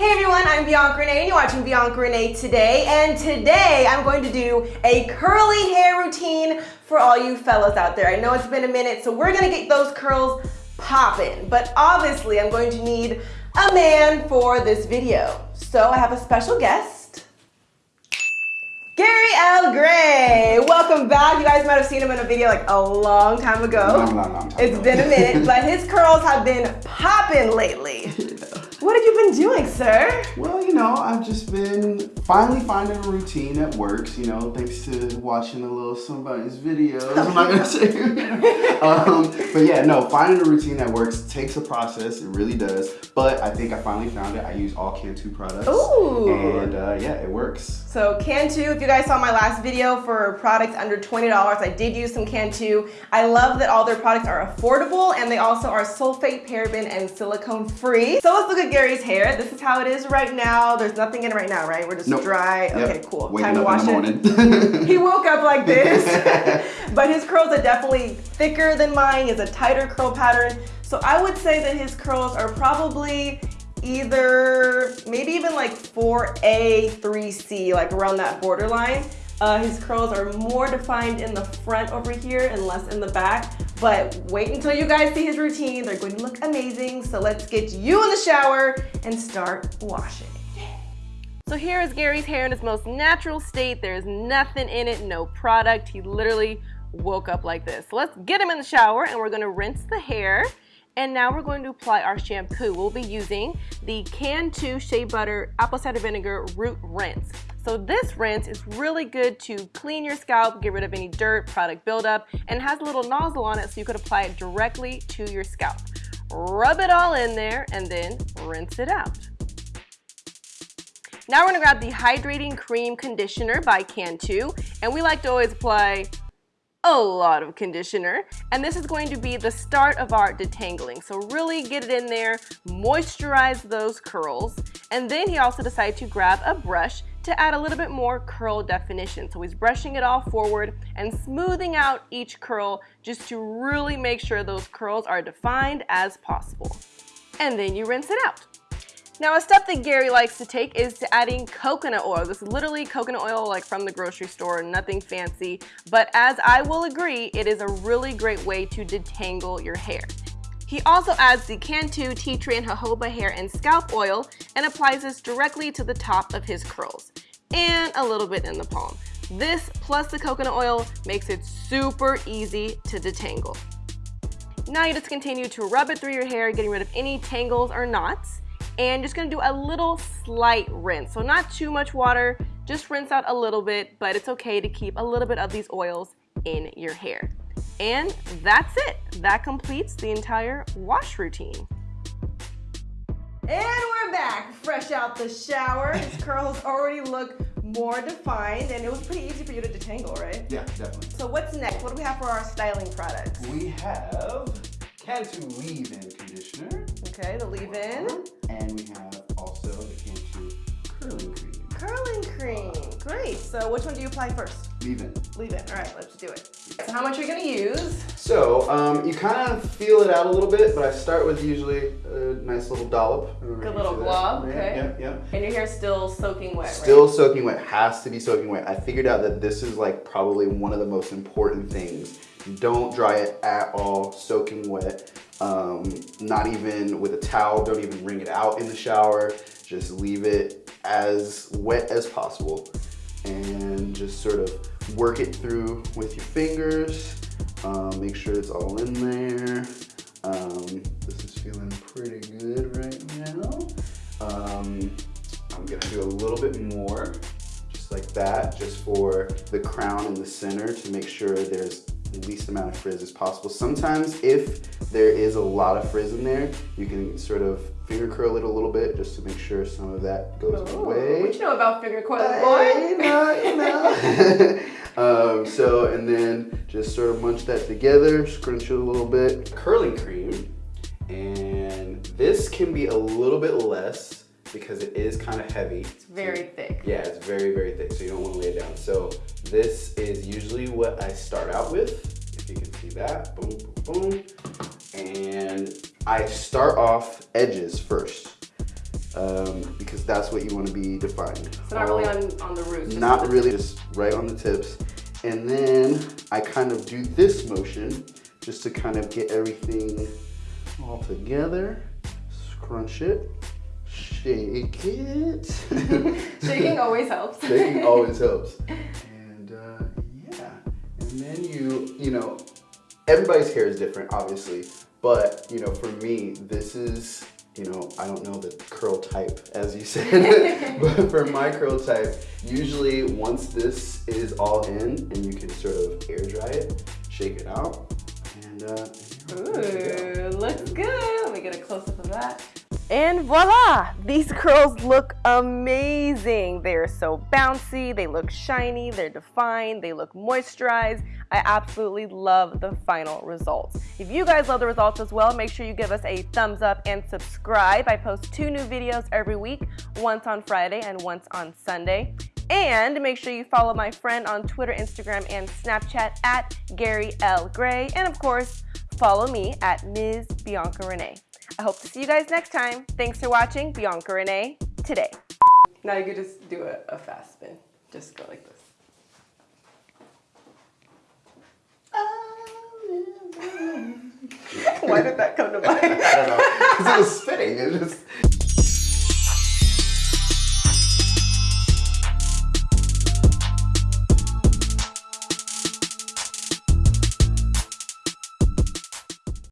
Hey everyone, I'm Bianca Renee and you're watching Bianca Renee today. And today I'm going to do a curly hair routine for all you fellas out there. I know it's been a minute, so we're gonna get those curls popping. But obviously I'm going to need a man for this video. So I have a special guest. Gary L. Gray, welcome back. You guys might have seen him in a video like a long time ago. Long, long, long time It's ago. been a minute, but his curls have been popping lately. What have you been doing, sir? Well, you know, I've just been finally finding a routine that works, you know, thanks to watching a little somebody's videos. I'm not gonna say um, but yeah, no, finding a routine that works takes a process, it really does. But I think I finally found it. I use all Cantu products. Ooh. And uh, yeah, it works. So Cantu, if you guys saw my last video for products under $20, I did use some Cantu. I love that all their products are affordable and they also are sulfate, paraben, and silicone free. So let's look at Gary's hair. This is how it is right now. There's nothing in it right now, right? We're just Nope. dry. Yep. Okay, cool. Waking Time to wash it. He woke up like this, but his curls are definitely thicker than mine. Has a tighter curl pattern. So I would say that his curls are probably either, maybe even like 4A, 3C, like around that borderline. Uh, his curls are more defined in the front over here and less in the back. But wait until you guys see his routine. They're going to look amazing. So let's get you in the shower and start washing. So here is Gary's hair in its most natural state. There's nothing in it, no product. He literally woke up like this. So let's get him in the shower and we're gonna rinse the hair. And now we're going to apply our shampoo. We'll be using the Cantu Shea Butter Apple Cider Vinegar Root Rinse. So this rinse is really good to clean your scalp, get rid of any dirt, product buildup, and has a little nozzle on it so you could apply it directly to your scalp. Rub it all in there and then rinse it out. Now we're gonna grab the Hydrating Cream Conditioner by Cantu, and we like to always apply a lot of conditioner. And this is going to be the start of our detangling. So really get it in there, moisturize those curls. And then he also decided to grab a brush to add a little bit more curl definition. So he's brushing it all forward and smoothing out each curl just to really make sure those curls are defined as possible. And then you rinse it out. Now a step that Gary likes to take is to adding coconut oil. This is literally coconut oil like from the grocery store, nothing fancy. But as I will agree, it is a really great way to detangle your hair. He also adds the Cantu Tea Tree and Jojoba hair and scalp oil and applies this directly to the top of his curls and a little bit in the palm. This plus the coconut oil makes it super easy to detangle. Now you just continue to rub it through your hair, getting rid of any tangles or knots and just gonna do a little slight rinse. So not too much water, just rinse out a little bit, but it's okay to keep a little bit of these oils in your hair. And that's it. That completes the entire wash routine. And we're back, fresh out the shower. His curls already look more defined and it was pretty easy for you to detangle, right? yeah, definitely. So what's next? What do we have for our styling products? We have Cantu leave-in conditioner. Okay, the leave-in. And we have also the Cantu curling cream. Curling cream. Great. So which one do you apply first? Leave-in. Leave-in. All right, let's do it. So how much are you gonna use? So, um, you kind of feel it out a little bit, but I start with usually a nice little dollop. I don't know if Good little glob, Yeah, okay. Yep, yep. And your hair's still soaking wet, Still right? soaking wet, has to be soaking wet. I figured out that this is like probably one of the most important things. Don't dry it at all, soaking wet. Um, not even with a towel, don't even wring it out in the shower. Just leave it as wet as possible. And just sort of work it through with your fingers. Um, make sure it's all in there. Um, this is feeling pretty good right now. Um, I'm gonna do a little bit more, just like that, just for the crown in the center to make sure there's the least amount of frizz as possible. Sometimes if there is a lot of frizz in there, you can sort of finger curl it a little bit just to make sure some of that goes Ooh, away. What do you know about finger coiling, Hey, you boy? know, you know. um, so, and then just sort of munch that together, scrunch it a little bit. Curling cream, and this can be a little bit less because it is kind of heavy. It's very thick. Yeah, off edges first. um, because that's what you want to be defined. So not really on, on the roots. not really, just right on the tips. And then I kind of do this motion just to kind of get everything all together. Scrunch it, shake it. Shaking always helps. Shaking always helps. And uh, yeah, and then you, you know, everybody's hair is different, obviously. But you know, for me, this is, you know, I don't know the curl type, as you said, but for my curl type, usually once this is all in, and you can sort of air dry it, shake it out, and uh, and you're good to go. Ooh, looks good. Let me get a close up of that. And voila! These curls look amazing. They are so bouncy, they look shiny, they're defined, they look moisturized. I absolutely love the final results. If you guys love the results as well, make sure you give us a thumbs up and subscribe. I post two new videos every week, once on Friday and once on Sunday. And make sure you follow my friend on Twitter, Instagram, and Snapchat at Gary L. Gray. And of course, follow me at Ms. Bianca Renee. I hope to see you guys next time. Thanks for watching Bianca Renee today. Now you could just do a, a fast spin. Just go like this. Why did that come to mind? I don't know, because it was spinning. It just.